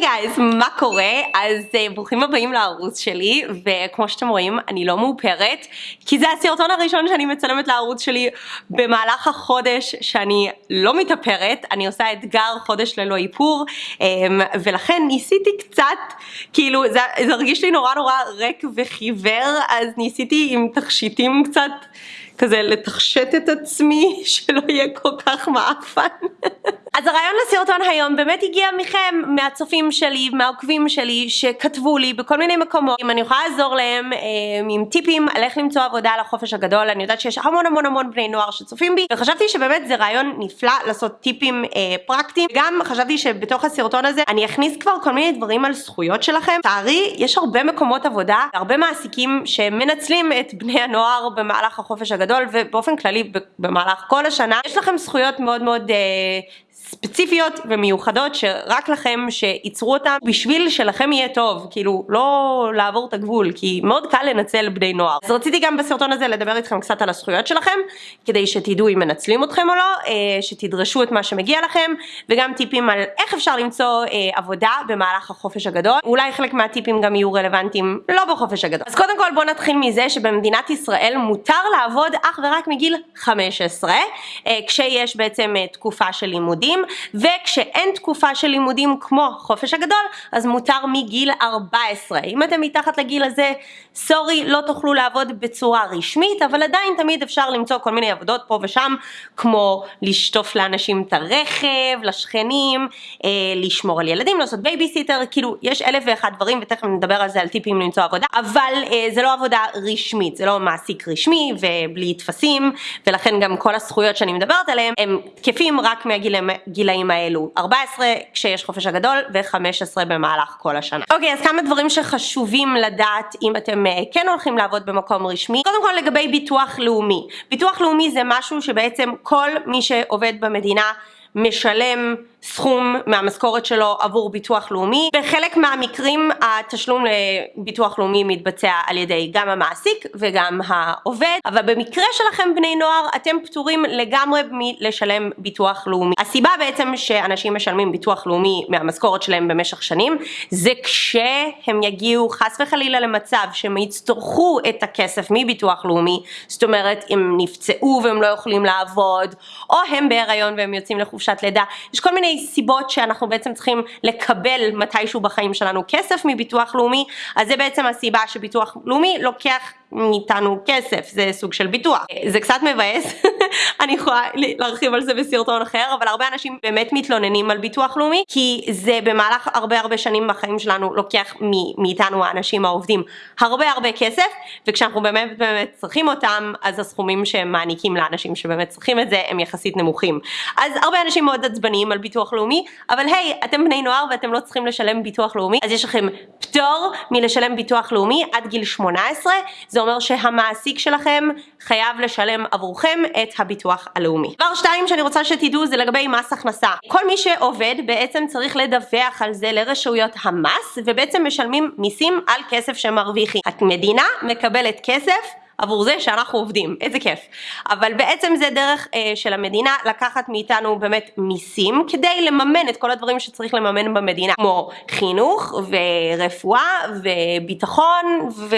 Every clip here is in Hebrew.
היי גייז, מה קורה? אז uh, ברוכים הבאים לערוץ שלי, וכמו שאתם רואים, אני לא מאופרת, כי זה הסרטון הראשון שאני מצלמת לערוץ שלי במהלך החודש שאני לא מתאפרת, אני עושה אתגר חודש ללא איפור, um, ולכן ניסיתי קצת, כאילו זה, זה הרגיש לי נורא נורא ריק וחיוור, אז ניסיתי עם תכשיטים קצת. כזה לתחשת את עצמי שלא יהיה כל כך מעפן. אז הרעיון לסרטון היום באמת הגיע מכם, מהצופים שלי, מהעוקבים שלי, שכתבו לי בכל מיני מקומות, אם אני יכולה לעזור להם אה, עם טיפים על איך למצוא עבודה לחופש הגדול, אני יודעת שיש המון המון המון בני נוער שצופים בי, וחשבתי שבאמת זה רעיון נפלא לעשות טיפים אה, פרקטיים, גם חשבתי שבתוך הסרטון הזה אני אכניס כבר כל מיני דברים על זכויות שלכם. תארי, יש הרבה מקומות עבודה, הרבה מעסיקים שמנצלים את בני הנוער במהלך החופש הגדול, ובאופן כללי במהלך כל השנה, יש לכם זכויות מאוד מאוד אה, ספציפיות ומיוחדות שרק לכם שייצרו אותם בשביל שלכם יהיה טוב, כאילו לא לעבור את הגבול, כי מאוד קל לנצל בני נוער. אז רציתי גם בסרטון הזה לדבר איתכם קצת על הזכויות שלכם, כדי שתדעו אם מנצלים אתכם או לא, אה, שתדרשו את מה שמגיע לכם, וגם טיפים על איך אפשר למצוא אה, עבודה במהלך החופש הגדול. אולי חלק מהטיפים גם יהיו רלוונטיים לא בחופש הגדול. אז קודם כל בואו נתחיל מזה שבמדינת ישראל מותר לעבוד אך ורק מגיל 15, אה, כשיש בעצם תקופה של לימודים. וכשאין תקופה של לימודים כמו חופש הגדול אז מותר מגיל 14 אם אתם מתחת לגיל הזה sorry לא תוכלו לעבוד בצורה רשמית אבל עדיין תמיד אפשר למצוא כל מיני עבודות פה ושם כמו לשטוף לאנשים את הרכב, לשכנים, אה, לשמור על ילדים, לעשות בייביסיטר, כאילו יש אלף ואחד דברים ותכף נדבר על זה על טיפים למצוא עבודה אבל אה, זה לא עבודה רשמית, זה לא מעסיק רשמי ובלי טפסים ולכן גם כל הזכויות שאני מדברת עליהם הם תקפים רק מהגילאים הגילאים האלו 14 כשיש חופש הגדול ו-15 במהלך כל השנה. אוקיי אז כמה דברים שחשובים לדעת אם אתם uh, כן הולכים לעבוד במקום רשמי. קודם כל לגבי ביטוח לאומי. ביטוח לאומי זה משהו שבעצם כל מי שעובד במדינה משלם סכום מהמשכורת שלו עבור ביטוח לאומי. בחלק מהמקרים התשלום לביטוח לאומי מתבצע על ידי גם המעסיק וגם העובד, אבל במקרה שלכם בני נוער אתם פטורים לגמרי מלשלם ביטוח לאומי. הסיבה בעצם שאנשים משלמים ביטוח לאומי מהמשכורת שלהם במשך שנים זה כשהם יגיעו חס וחלילה למצב שהם יצטרכו את הכסף מביטוח לאומי, זאת אומרת אם נפצעו והם לא יכולים לעבוד, או הם בהיריון והם יוצאים לחופשת לידה, יש כל מיני מיני סיבות שאנחנו בעצם צריכים לקבל מתישהו בחיים שלנו כסף מביטוח לאומי, אז זה בעצם הסיבה שביטוח לאומי לוקח מאיתנו כסף, זה סוג של ביטוח. זה קצת מבאס, אני יכולה להרחיב על זה בסרטון אחר, אבל הרבה אנשים באמת מתלוננים על ביטוח לאומי, כי זה במהלך הרבה הרבה שנים בחיים שלנו לוקח מאיתנו האנשים העובדים הרבה הרבה כסף, וכשאנחנו באמת באמת צריכים אותם, אז הסכומים שהם מעניקים לאנשים שבאמת צריכים את זה הם יחסית נמוכים. אז הרבה אנשים מאוד עצבניים על ביטוח לאומי, אבל היי, אתם בני נוער ואתם לא צריכים לשלם ביטוח לאומי, אז יש לכם פטור מלשלם ביטוח לאומי עד גיל 18, זה זה אומר שהמעסיק שלכם חייב לשלם עבורכם את הביטוח הלאומי. דבר שתיים שאני רוצה שתדעו זה לגבי מס הכנסה. כל מי שעובד בעצם צריך לדווח על זה לרשויות המס ובעצם משלמים מיסים על כסף שמרוויחים. המדינה מקבלת כסף עבור זה שאנחנו עובדים, איזה כיף. אבל בעצם זה דרך אה, של המדינה לקחת מאיתנו באמת מיסים כדי לממן את כל הדברים שצריך לממן במדינה, כמו חינוך ורפואה וביטחון ו...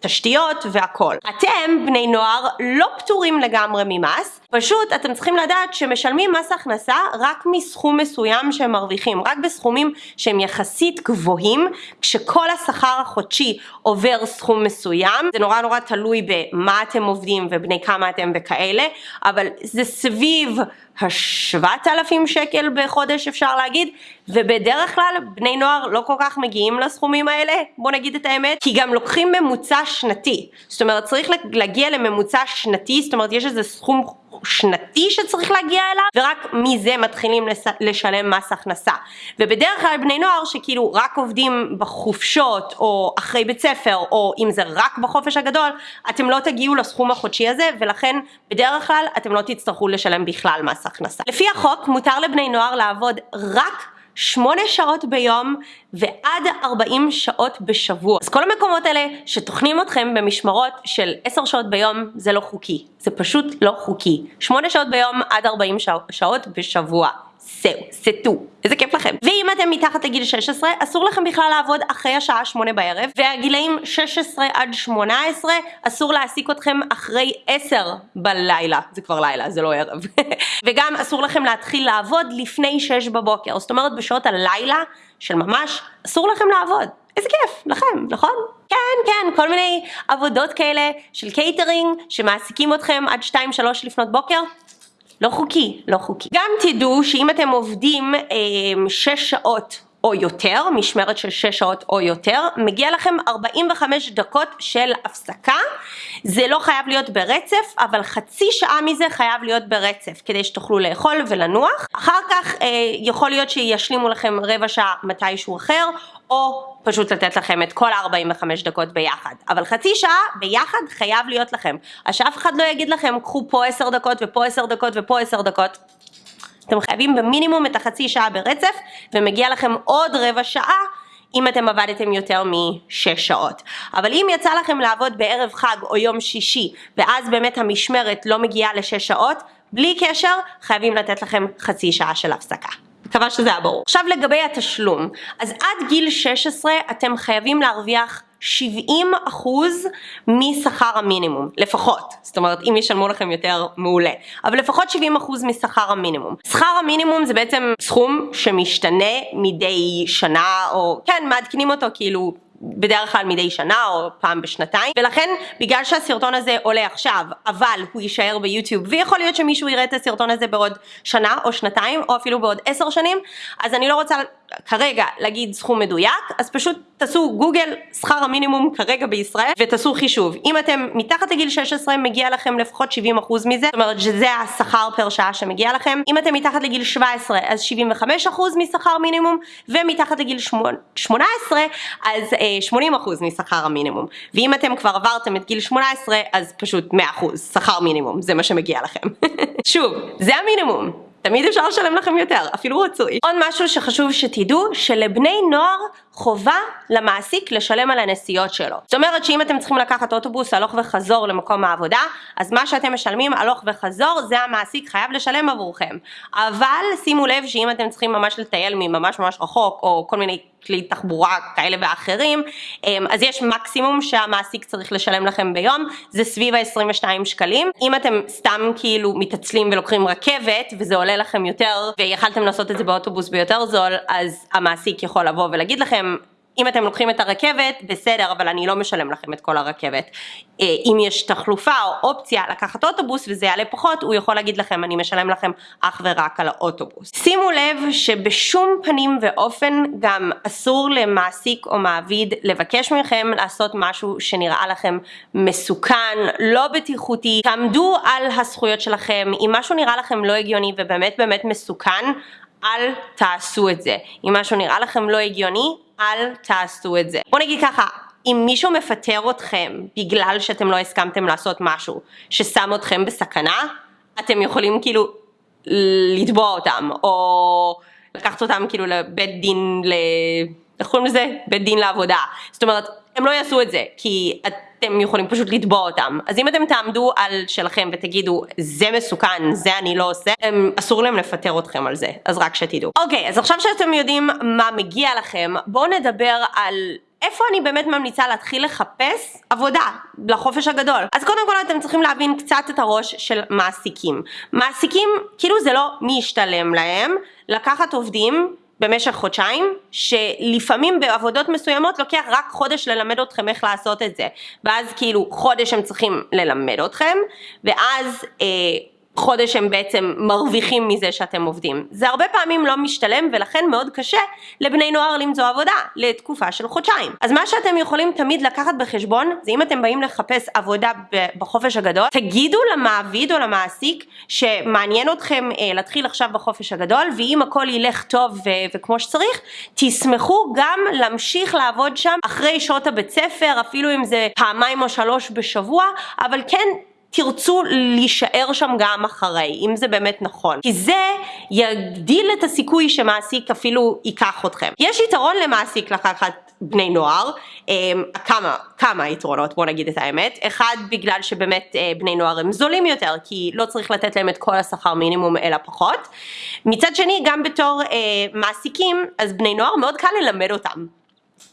תשתיות והכל. אתם, בני נוער, לא פטורים לגמרי ממס, פשוט אתם צריכים לדעת שמשלמים מס הכנסה רק מסכום מסוים שהם מרוויחים, רק בסכומים שהם יחסית גבוהים, כשכל השכר החודשי עובר סכום מסוים, זה נורא נורא תלוי במה אתם עובדים ובני כמה אתם וכאלה, אבל זה סביב השבעת אלפים שקל בחודש אפשר להגיד, ובדרך כלל בני נוער לא כל כך מגיעים לסכומים האלה, בוא נגיד את האמת, כי גם לוקחים ממוצע שנתי, זאת אומרת צריך להגיע לממוצע שנתי, זאת אומרת יש איזה סכום שנתי שצריך להגיע אליו ורק מזה מתחילים לשלם מס הכנסה ובדרך כלל בני נוער שכאילו רק עובדים בחופשות או אחרי בית ספר או אם זה רק בחופש הגדול אתם לא תגיעו לסכום החודשי הזה ולכן בדרך כלל אתם לא תצטרכו לשלם בכלל מס הכנסה. לפי החוק מותר לבני נוער לעבוד רק שמונה שעות ביום ועד 40 שעות בשבוע. אז כל המקומות האלה שטוחנים אתכם במשמרות של 10 שעות ביום זה לא חוקי. זה פשוט לא חוקי. שמונה שעות ביום עד 40 שעות בשבוע. זהו, זה טו. איזה כיף לכם. ואם אתם מתחת לגיל 16, אסור לכם בכלל לעבוד אחרי השעה 8 בערב, והגילאים 16 עד 18, אסור להעסיק אתכם אחרי 10 בלילה. זה כבר לילה, זה לא ערב. וגם אסור לכם להתחיל לעבוד לפני 6 בבוקר. זאת אומרת, בשעות הלילה של ממש, אסור לכם לעבוד. איזה כיף, לכם, נכון? כן, כן, כל מיני עבודות כאלה של קייטרינג, שמעסיקים אתכם עד 2-3 לפנות בוקר. לא חוקי, לא חוקי. גם תדעו שאם אתם עובדים אה, שש שעות או יותר, משמרת של 6 שעות או יותר, מגיע לכם 45 דקות של הפסקה. זה לא חייב להיות ברצף, אבל חצי שעה מזה חייב להיות ברצף, כדי שתוכלו לאכול ולנוח. אחר כך אה, יכול להיות שישלימו לכם רבע שעה מתישהו אחר, או פשוט לתת לכם את כל ה-45 דקות ביחד. אבל חצי שעה ביחד חייב להיות לכם. אז שאף אחד לא יגיד לכם, קחו פה 10 דקות ופה 10 דקות ופה 10 דקות. אתם חייבים במינימום את החצי שעה ברצף, ומגיע לכם עוד רבע שעה אם אתם עבדתם יותר משש שעות. אבל אם יצא לכם לעבוד בערב חג או יום שישי, ואז באמת המשמרת לא מגיעה לשש שעות, בלי קשר, חייבים לתת לכם חצי שעה של הפסקה. מקווה שזה היה ברור. עכשיו לגבי התשלום, אז עד גיל 16 אתם חייבים להרוויח 70 אחוז משכר המינימום, לפחות. זאת אומרת, אם ישלמו לכם יותר, מעולה. אבל לפחות 70 אחוז משכר המינימום. שכר המינימום זה בעצם סכום שמשתנה מדי שנה, או כן, מעדכנים אותו כאילו בדרך כלל מדי שנה או פעם בשנתיים ולכן בגלל שהסרטון הזה עולה עכשיו אבל הוא יישאר ביוטיוב ויכול להיות שמישהו יראה את הסרטון הזה בעוד שנה או שנתיים או אפילו בעוד עשר שנים אז אני לא רוצה כרגע להגיד סכום מדויק, אז פשוט תעשו גוגל שכר המינימום כרגע בישראל ותעשו חישוב. אם אתם מתחת לגיל 16 מגיע לכם לפחות 70% מזה, זאת אומרת שזה השכר פר שעה שמגיע לכם. אם אתם מתחת לגיל 17 אז 75% משכר מינימום, ומתחת לגיל 18 אז 80% אה, משכר המינימום. ואם אתם כבר עברתם את גיל 18 אז פשוט 100% שכר מינימום, זה מה שמגיע לכם. שוב, זה המינימום. תמיד אפשר לשלם לכם יותר, אפילו רצוי. עוד משהו שחשוב שתדעו, שלבני נוער חובה למעסיק לשלם על הנסיעות שלו. זאת אומרת שאם אתם צריכים לקחת אוטובוס הלוך וחזור למקום העבודה, אז מה שאתם משלמים הלוך וחזור זה המעסיק חייב לשלם עבורכם. אבל שימו לב שאם אתם צריכים ממש לטייל מממש ממש רחוק, או כל מיני כלי תחבורה כאלה ואחרים, אמ, אז יש מקסימום שהמעסיק צריך לשלם לכם ביום, זה סביב ה-22 שקלים. אם אתם סתם כאילו מתעצלים ולוקחים רכבת וזה עולה לכם יותר ויכלתם לעשות את זה באוטובוס ביותר זול, אז המעסיק יכול לבוא ולהגיד לכם אם אתם לוקחים את הרכבת, בסדר, אבל אני לא משלם לכם את כל הרכבת. אה, אם יש תחלופה או אופציה לקחת אוטובוס וזה יעלה פחות, הוא יכול להגיד לכם, אני משלם לכם אך ורק על האוטובוס. שימו לב שבשום פנים ואופן גם אסור למעסיק או מעביד לבקש מכם לעשות משהו שנראה לכם מסוכן, לא בטיחותי. תעמדו על הזכויות שלכם, אם משהו נראה לכם לא הגיוני ובאמת באמת מסוכן, אל תעשו את זה. אם משהו נראה לכם לא הגיוני, אל תעשו את זה. בוא נגיד ככה, אם מישהו מפטר אתכם בגלל שאתם לא הסכמתם לעשות משהו ששם אתכם בסכנה, אתם יכולים כאילו לתבוע אותם, או לקחת אותם כאילו לבית דין, ל... איך קוראים לזה? בית דין לעבודה. זאת אומרת, הם לא יעשו את זה, כי אתם יכולים פשוט לתבוע אותם. אז אם אתם תעמדו על שלכם ותגידו, זה מסוכן, זה אני לא עושה, הם, אסור להם לפטר אתכם על זה, אז רק שתדעו. אוקיי, אז עכשיו שאתם יודעים מה מגיע לכם, בואו נדבר על... איפה אני באמת ממליצה להתחיל לחפש עבודה לחופש הגדול? אז קודם כל אתם צריכים להבין קצת את הראש של מעסיקים. מעסיקים, כאילו זה לא מי ישתלם להם, לקחת עובדים במשך חודשיים, שלפעמים בעבודות מסוימות לוקח רק חודש ללמד אתכם איך לעשות את זה, ואז כאילו חודש הם צריכים ללמד אתכם, ואז אה, חודש הם בעצם מרוויחים מזה שאתם עובדים. זה הרבה פעמים לא משתלם ולכן מאוד קשה לבני נוער למצוא עבודה לתקופה של חודשיים. אז מה שאתם יכולים תמיד לקחת בחשבון זה אם אתם באים לחפש עבודה בחופש הגדול, תגידו למעביד או למעסיק שמעניין אתכם אה, להתחיל עכשיו בחופש הגדול ואם הכל ילך טוב ו- וכמו שצריך, תשמחו גם להמשיך לעבוד שם אחרי שעות הבית ספר, אפילו אם זה פעמיים או שלוש בשבוע, אבל כן תרצו להישאר שם גם אחרי, אם זה באמת נכון. כי זה יגדיל את הסיכוי שמעסיק אפילו ייקח אתכם. יש יתרון למעסיק לקחת בני נוער, כמה, כמה יתרונות בוא נגיד את האמת, אחד בגלל שבאמת בני נוער הם זולים יותר כי לא צריך לתת להם את כל השכר מינימום אלא פחות, מצד שני גם בתור מעסיקים אז בני נוער מאוד קל ללמד אותם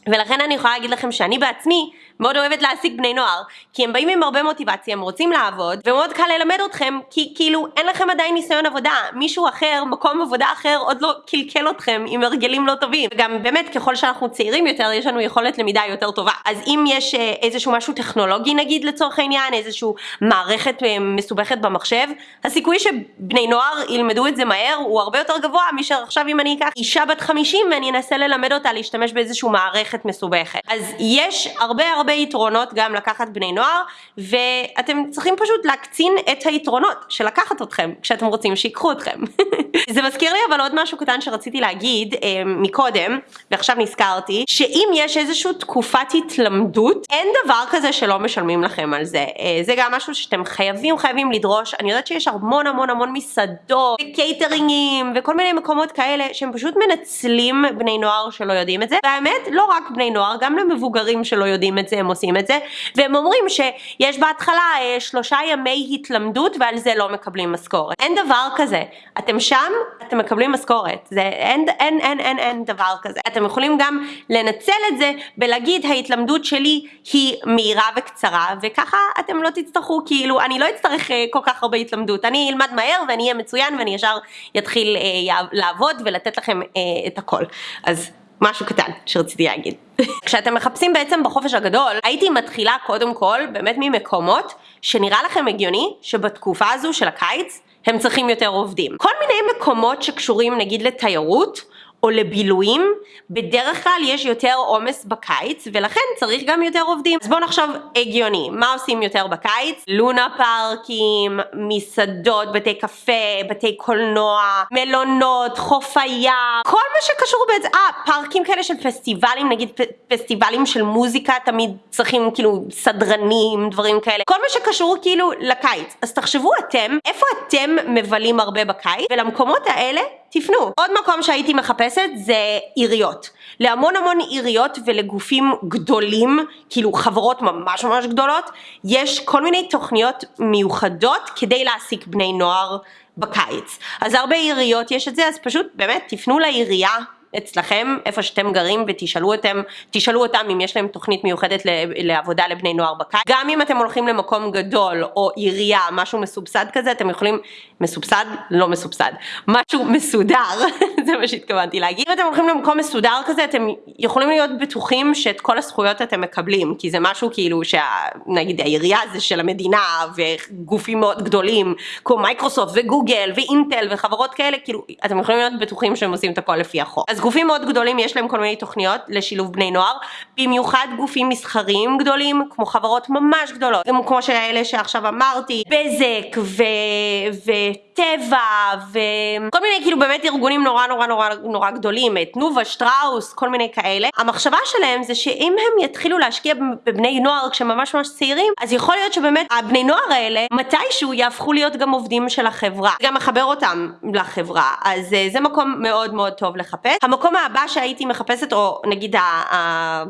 ולכן אני יכולה להגיד לכם שאני בעצמי מאוד אוהבת להעסיק בני נוער, כי הם באים עם הרבה מוטיבציה, הם רוצים לעבוד, ומאוד קל ללמד אתכם, כי כאילו אין לכם עדיין ניסיון עבודה, מישהו אחר, מקום עבודה אחר עוד לא קלקל אתכם עם הרגלים לא טובים. וגם באמת ככל שאנחנו צעירים יותר, יש לנו יכולת למידה יותר טובה. אז אם יש אה, איזשהו משהו טכנולוגי נגיד לצורך העניין, איזשהו מערכת אה, מסובכת במחשב, הסיכוי שבני נוער ילמדו את זה מהר הוא הרבה יותר גבוה מאשר עכשיו אם אני אקח אישה בת 50 ואני אנסה ללמד אותה להשתמש באיזשהו מערכת מסובכת. אז יש הרבה הרבה יתרונות גם לקחת בני נוער ואתם צריכים פשוט להקצין את היתרונות של לקחת אתכם כשאתם רוצים שיקחו אתכם. זה מזכיר לי אבל עוד משהו קטן שרציתי להגיד אה, מקודם ועכשיו נזכרתי שאם יש איזושהי תקופת התלמדות אין דבר כזה שלא משלמים לכם על זה אה, זה גם משהו שאתם חייבים חייבים לדרוש אני יודעת שיש המון המון המון מסעדות וקייטרינגים וכל מיני מקומות כאלה שהם פשוט מנצלים בני נוער שלא יודעים את זה והאמת לא בני נוער גם למבוגרים שלא יודעים את זה הם עושים את זה והם אומרים שיש בהתחלה אה, שלושה ימי התלמדות ועל זה לא מקבלים משכורת. אין דבר כזה. אתם שם, אתם מקבלים משכורת. זה אין, אין, אין, אין, אין דבר כזה. אתם יכולים גם לנצל את זה בלהגיד ההתלמדות שלי היא מהירה וקצרה וככה אתם לא תצטרכו כאילו אני לא אצטרך אה, כל כך הרבה התלמדות. אני אלמד מהר ואני אהיה מצוין ואני ישר יתחיל אה, לעבוד ולתת לכם אה, את הכל. אז משהו קטן שרציתי להגיד. כשאתם מחפשים בעצם בחופש הגדול, הייתי מתחילה קודם כל באמת ממקומות שנראה לכם הגיוני שבתקופה הזו של הקיץ הם צריכים יותר עובדים. כל מיני מקומות שקשורים נגיד לתיירות או לבילויים, בדרך כלל יש יותר עומס בקיץ ולכן צריך גם יותר עובדים. אז בואו נחשוב הגיוני, מה עושים יותר בקיץ? לונה פארקים, מסעדות, בתי קפה, בתי קולנוע, מלונות, חוף הים, כל מה שקשור בעצם, אה, פארקים כאלה של פסטיבלים, נגיד פסטיבלים של מוזיקה תמיד צריכים כאילו סדרנים, דברים כאלה, כל מה שקשור כאילו לקיץ. אז תחשבו אתם, איפה אתם מבלים הרבה בקיץ ולמקומות האלה תפנו. עוד מקום שהייתי מחפשת זה עיריות. להמון המון עיריות ולגופים גדולים, כאילו חברות ממש ממש גדולות, יש כל מיני תוכניות מיוחדות כדי להעסיק בני נוער בקיץ. אז הרבה עיריות יש את זה, אז פשוט באמת תפנו לעירייה אצלכם, איפה שאתם גרים, ותשאלו אותם, תשאלו אותם אם יש להם תוכנית מיוחדת לעבודה לבני נוער בקיץ. גם אם אתם הולכים למקום גדול, או עירייה, משהו מסובסד כזה, אתם יכולים, מסובסד? לא מסובסד. משהו מסודר, זה מה שהתכוונתי להגיד. אם אתם הולכים למקום מסודר כזה, אתם יכולים להיות בטוחים שאת כל הזכויות אתם מקבלים, כי זה משהו כאילו, שנגיד העירייה זה של המדינה, וגופים מאוד גדולים, כמו מייקרוסופט וגוגל ואינטל וחברות כאלה, כאילו, אתם יכולים להיות בטוחים שהם עושים את הכל לפי החוק. גופים מאוד גדולים יש להם כל מיני תוכניות לשילוב בני נוער, במיוחד גופים מסחריים גדולים, כמו חברות ממש גדולות, כמו שאלה שעכשיו אמרתי, בזק ו... וטבע וכל מיני כאילו באמת ארגונים נורא נורא נורא נורא גדולים, תנובה, שטראוס, כל מיני כאלה. המחשבה שלהם זה שאם הם יתחילו להשקיע בבני נוער כשהם ממש ממש צעירים, אז יכול להיות שבאמת הבני נוער האלה מתישהו יהפכו להיות גם עובדים של החברה, גם מחבר אותם לחברה, אז אה, זה מקום מאוד מאוד טוב לחפש. המקום הבא שהייתי מחפשת, או נגיד ה...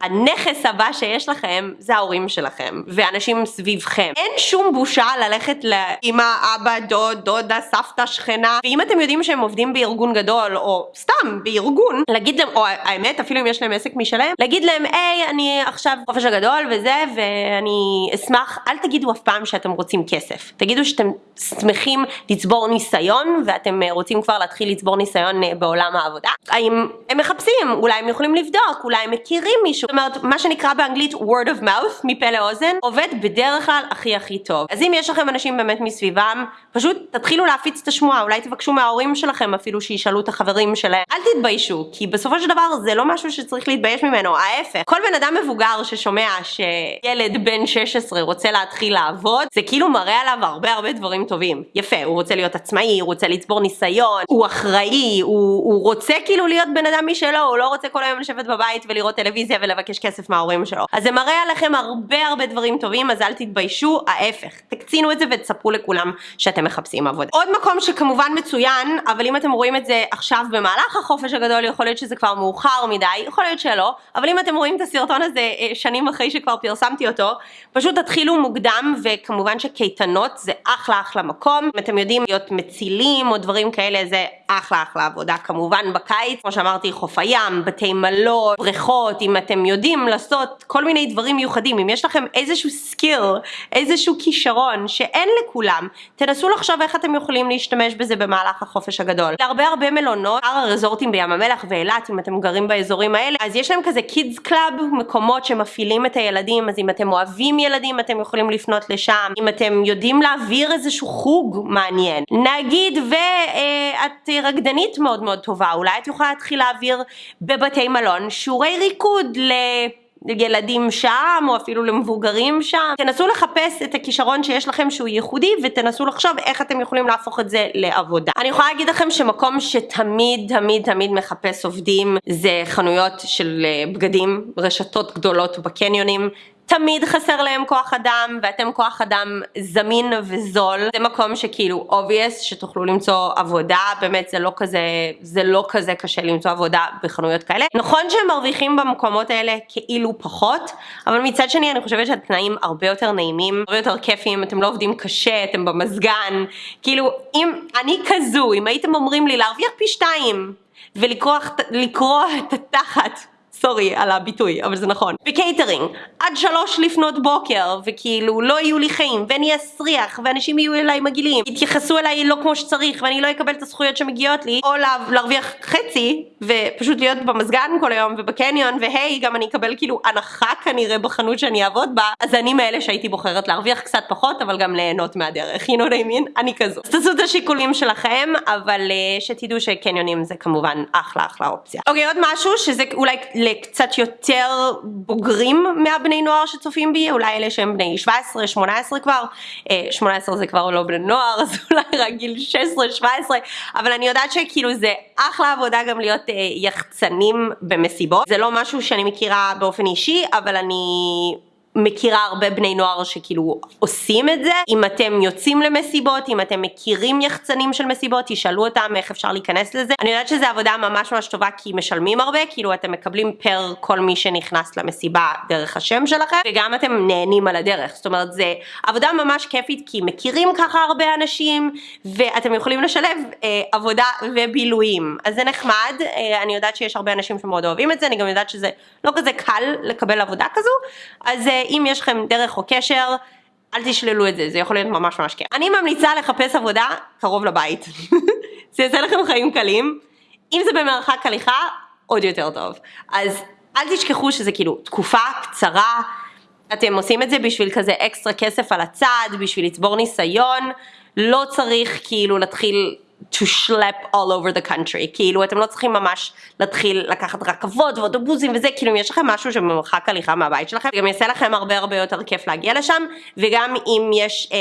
הנכס הבא שיש לכם זה ההורים שלכם ואנשים סביבכם. אין שום בושה ללכת לאמא, אבא, דוד, דודה, סבתא, שכנה. ואם אתם יודעים שהם עובדים בארגון גדול או סתם בארגון, להגיד להם, או האמת אפילו אם יש להם עסק משלהם, להגיד להם היי אני עכשיו חופש הגדול וזה ואני אשמח, אל תגידו אף פעם שאתם רוצים כסף, תגידו שאתם שמחים לצבור ניסיון ואתם רוצים כבר להתחיל לצבור ניסיון אה, בעולם העבודה. האם הם מחפשים, אולי הם יכולים לבדוק, אולי הם מכירים מישהו זאת אומרת, מה שנקרא באנגלית word of mouth, מפה לאוזן, עובד בדרך כלל הכי הכי טוב. אז אם יש לכם אנשים באמת מסביבם, פשוט תתחילו להפיץ את השמועה, אולי תבקשו מההורים שלכם אפילו שישאלו את החברים שלהם. אל תתביישו, כי בסופו של דבר זה לא משהו שצריך להתבייש ממנו, ההפך. כל בן אדם מבוגר ששומע שילד בן 16 רוצה להתחיל לעבוד, זה כאילו מראה עליו הרבה הרבה דברים טובים. יפה, הוא רוצה להיות עצמאי, הוא רוצה לצבור ניסיון, הוא אחראי, הוא, הוא רוצה כאילו להיות בן אדם משלו, הוא לא רוצה כל היום לשבת בבית ולראות טלוויזיה לבקש כסף מההורים שלו. אז זה מראה עליכם הרבה הרבה דברים טובים, אז אל תתביישו, ההפך. תקצינו את זה ותספרו לכולם שאתם מחפשים עבודה. עוד מקום שכמובן מצוין, אבל אם אתם רואים את זה עכשיו במהלך החופש הגדול, יכול להיות שזה כבר מאוחר מדי, יכול להיות שלא, אבל אם אתם רואים את הסרטון הזה אה, שנים אחרי שכבר פרסמתי אותו, פשוט תתחילו מוקדם, וכמובן שקייטנות זה אחלה אחלה מקום. אם אתם יודעים להיות מצילים או דברים כאלה, זה אחלה אחלה עבודה. כמובן בקיץ, כמו שאמרתי, חוף הים, בתי מלון, בריכות, אם אתם יודעים לעשות כל מיני דברים מיוחדים, אם יש לכם איזשהו skill, איזשהו כישרון שאין לכולם, תנסו לחשוב איך אתם יכולים להשתמש בזה במהלך החופש הגדול. להרבה הרבה מלונות, שאר הרזורטים בים המלח ואילת, אם אתם גרים באזורים האלה, אז יש להם כזה kids club, מקומות שמפעילים את הילדים, אז אם אתם אוהבים ילדים אתם יכולים לפנות לשם, אם אתם יודעים להעביר איזשהו חוג מעניין. נגיד ואת רקדנית מאוד מאוד טובה, אולי את יכולה להתחיל להעביר בבתי מלון שיעורי ריקוד ל... ילדים שם או אפילו למבוגרים שם. תנסו לחפש את הכישרון שיש לכם שהוא ייחודי ותנסו לחשוב איך אתם יכולים להפוך את זה לעבודה. אני יכולה להגיד לכם שמקום שתמיד תמיד תמיד מחפש עובדים זה חנויות של אה, בגדים, רשתות גדולות בקניונים. תמיד חסר להם כוח אדם ואתם כוח אדם זמין וזול. זה מקום שכאילו obvious שתוכלו למצוא עבודה. באמת זה לא כזה זה לא כזה קשה למצוא עבודה בחנויות כאלה. נכון שהם מרוויחים במקומות האלה כאילו פחות אבל מצד שני אני חושבת שהתנאים הרבה יותר נעימים הרבה יותר כיפים. אתם לא עובדים קשה אתם במזגן. כאילו אם אני כזו אם הייתם אומרים לי להרוויח פי שתיים ולקרוע את התחת sorry על הביטוי, אבל זה נכון. בקייטרינג, עד שלוש לפנות בוקר, וכאילו לא יהיו לי חיים, ואני אסריח, ואנשים יהיו אליי מגעילים, יתייחסו אליי לא כמו שצריך, ואני לא אקבל את הזכויות שמגיעות לי, או לה, להרוויח חצי, ופשוט להיות במזגן כל היום, ובקניון, ו hey, גם אני אקבל כאילו הנחה כנראה בחנות שאני אעבוד בה, אז אני מאלה שהייתי בוחרת להרוויח קצת פחות, אבל גם ליהנות מהדרך, you know what I mean? אני כזו. אז תעשו את השיקולים שלכם, אבל אה, שתדעו שקניונים זה כמובן אחלה אחלה אופציה. אוקיי, עוד משהו שזה אולי לקצת יותר בוגרים מהבני נוער שצופים בי, אולי אלה שהם בני 17, 18 כבר, 18 אה, זה כבר לא בני נוער, אז אולי רק גיל 16, 17, אבל אני יודעת שכאילו זה אחלה עבודה גם להיות אה, יחצנים במסיבות, זה לא משהו שאני מכירה באופן אישי, אבל אני מכירה הרבה בני נוער שכאילו עושים את זה. אם אתם יוצאים למסיבות, אם אתם מכירים יחצנים של מסיבות, תשאלו אותם איך אפשר להיכנס לזה. אני יודעת שזו עבודה ממש ממש טובה כי משלמים הרבה, כאילו אתם מקבלים פר כל מי שנכנס למסיבה דרך השם שלכם, וגם אתם נהנים על הדרך. זאת אומרת, זו עבודה ממש כיפית כי מכירים ככה הרבה אנשים, ואתם יכולים לשלב אה, עבודה ובילויים. אז זה נחמד, אה, אני יודעת שיש הרבה אנשים שמאוד אוהבים את זה, אני גם יודעת שזה לא כזה קל לקבל עבודה כזו, אז אה, אם יש לכם דרך או קשר, אל תשללו את זה, זה יכול להיות ממש ממש כיף. אני ממליצה לחפש עבודה קרוב לבית. זה יעשה לכם חיים קלים. אם זה במרחק הליכה, עוד יותר טוב. אז אל תשכחו שזה כאילו תקופה קצרה, אתם עושים את זה בשביל כזה אקסטרה כסף על הצד, בשביל לצבור ניסיון, לא צריך כאילו להתחיל to schlep all over the country, כאילו אתם לא צריכים ממש להתחיל לקחת רכבות ואוטובוסים וזה, כאילו אם יש לכם משהו שבמרחק הליכה מהבית שלכם, זה גם יעשה לכם הרבה הרבה יותר כיף להגיע לשם, וגם אם יש אה,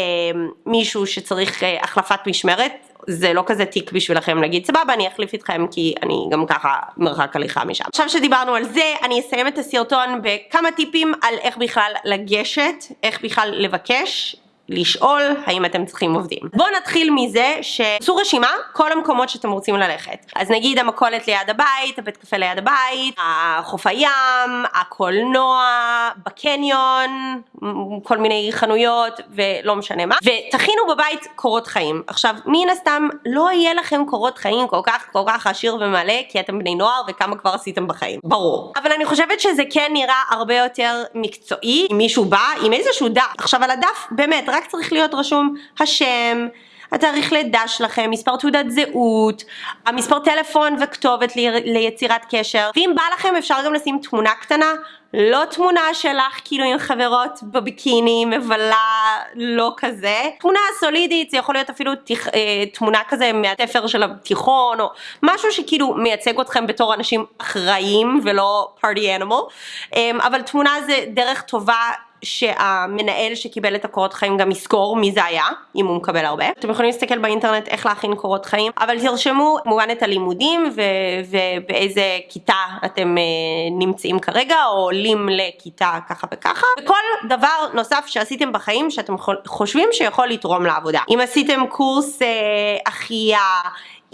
מישהו שצריך אה, החלפת משמרת, זה לא כזה תיק בשבילכם להגיד סבבה אני אחליף איתכם כי אני גם ככה מרחק הליכה משם. עכשיו שדיברנו על זה אני אסיים את הסרטון בכמה טיפים על איך בכלל לגשת, איך בכלל לבקש לשאול האם אתם צריכים עובדים. בואו נתחיל מזה שעשו רשימה כל המקומות שאתם רוצים ללכת. אז נגיד המכולת ליד הבית, הבית קפה ליד הבית, החוף הים, הקולנוע, בקניון, כל מיני חנויות ולא משנה מה, ותכינו בבית קורות חיים. עכשיו מן הסתם לא יהיה לכם קורות חיים כל כך כל כך עשיר ומלא כי אתם בני נוער וכמה כבר עשיתם בחיים, ברור. אבל אני חושבת שזה כן נראה הרבה יותר מקצועי אם מישהו בא עם איזשהו דף. עכשיו על הדף באמת רק צריך להיות רשום השם, התאריך לידה שלכם, מספר תעודת זהות, המספר טלפון וכתובת לי, ליצירת קשר, ואם בא לכם אפשר גם לשים תמונה קטנה, לא תמונה שלך כאילו עם חברות בביקיני, מבלה, לא כזה, תמונה סולידית, זה יכול להיות אפילו תיכ, אה, תמונה כזה מהתפר של התיכון, או משהו שכאילו מייצג אתכם בתור אנשים אחראים ולא פארטי אנימל, אה, אבל תמונה זה דרך טובה שהמנהל שקיבל את הקורות חיים גם יזכור מי זה היה, אם הוא מקבל הרבה. אתם יכולים להסתכל באינטרנט איך להכין קורות חיים, אבל תרשמו כמובן את הלימודים ובאיזה כיתה אתם נמצאים כרגע, או עולים לכיתה ככה וככה, וכל דבר נוסף שעשיתם בחיים שאתם חושבים שיכול לתרום לעבודה. אם עשיתם קורס אחייה,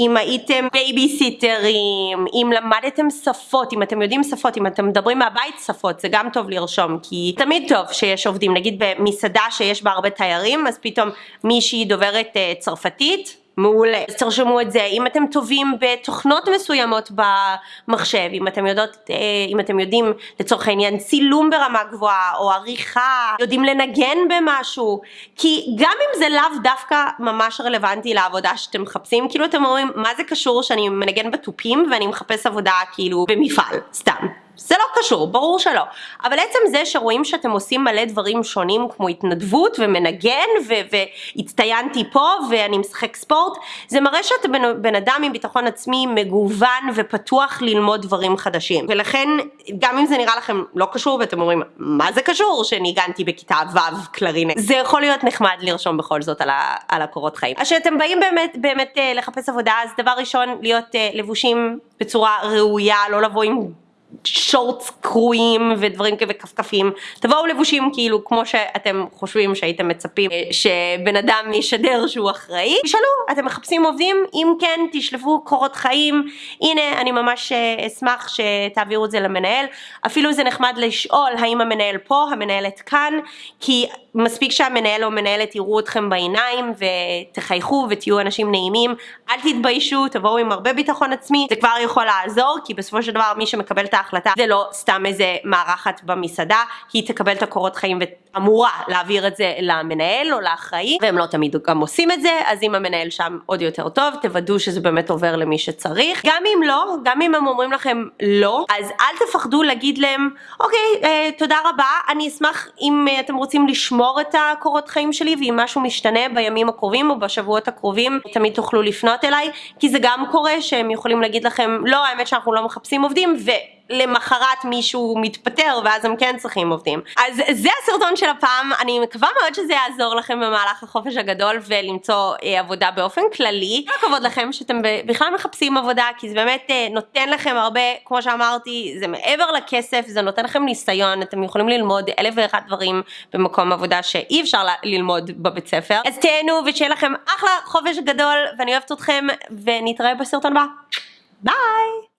אם הייתם בייביסיטרים, אם למדתם שפות, אם אתם יודעים שפות, אם אתם מדברים מהבית שפות, זה גם טוב לרשום, כי תמיד טוב שיש עובדים, נגיד במסעדה שיש בה הרבה תיירים, אז פתאום מישהי דוברת צרפתית, מעולה. אז תרשמו את זה, אם אתם טובים בתוכנות מסוימות במחשב, אם אתם יודעות, אה, אם אתם יודעים לצורך העניין צילום ברמה גבוהה או עריכה, יודעים לנגן במשהו, כי גם אם זה לאו דווקא ממש רלוונטי לעבודה שאתם מחפשים, כאילו אתם אומרים מה זה קשור שאני מנגן בתופים ואני מחפש עבודה כאילו במפעל, סתם. זה לא קשור, ברור שלא. אבל עצם זה שרואים שאתם עושים מלא דברים שונים כמו התנדבות ומנגן והצטיינתי פה ואני משחק ספורט, זה מראה שאתם בן, בן אדם עם ביטחון עצמי מגוון ופתוח ללמוד דברים חדשים. ולכן גם אם זה נראה לכם לא קשור ואתם אומרים מה זה קשור שניגנתי בכיתה ו' קלרינט, זה יכול להיות נחמד לרשום בכל זאת על, ה, על הקורות חיים. אז כשאתם באים באמת באמת אה, לחפש עבודה אז דבר ראשון להיות אה, לבושים בצורה ראויה, לא לבוא עם שורטס קרועים ודברים כאלה וכפכפים, תבואו לבושים כאילו כמו שאתם חושבים שהייתם מצפים אה, שבן אדם ישדר שהוא אחראי, תשאלו אתם מחפשים עובדים? אם כן תשלפו קורות חיים, הנה אני ממש אה, אשמח שתעבירו את זה למנהל, אפילו זה נחמד לשאול האם המנהל פה, המנהלת כאן, כי מספיק שהמנהל או המנהלת יראו אתכם בעיניים ותחייכו ותהיו אנשים נעימים, אל תתביישו, תבואו עם הרבה ביטחון עצמי, זה כבר יכול לעזור כי בסופו של דבר מי שמקבל את ההחלטה זה לא סתם איזה מארחת במסעדה, היא תקבל את הקורות חיים ואמורה להעביר את זה למנהל או לאחראי והם לא תמיד גם עושים את זה, אז אם המנהל שם עוד יותר טוב, תוודאו שזה באמת עובר למי שצריך. גם אם לא, גם אם הם אומרים לכם לא, אז אל תפחדו להגיד להם, אוקיי, אה, תודה רבה, אני אשמח אם אה, אתם רוצים לשמור את הקורות חיים שלי ואם משהו משתנה בימים הקרובים או בשבועות הקרובים, תמיד תוכלו לפנות אליי, כי זה גם קורה שהם יכולים להגיד לכם, לא, האמת שאנחנו לא מחפשים עובדים, ו... למחרת מישהו מתפטר ואז הם כן צריכים עובדים. אז זה הסרטון של הפעם, אני מקווה מאוד שזה יעזור לכם במהלך החופש הגדול ולמצוא אה, עבודה באופן כללי. כל הכבוד לכם שאתם בכלל מחפשים עבודה כי זה באמת אה, נותן לכם הרבה, כמו שאמרתי, זה מעבר לכסף, זה נותן לכם ניסיון, אתם יכולים ללמוד אלף ואחד דברים במקום עבודה שאי אפשר ללמוד בבית ספר. אז תהנו ושיהיה לכם אחלה חופש גדול ואני אוהבת אתכם ונתראה בסרטון הבא. ביי!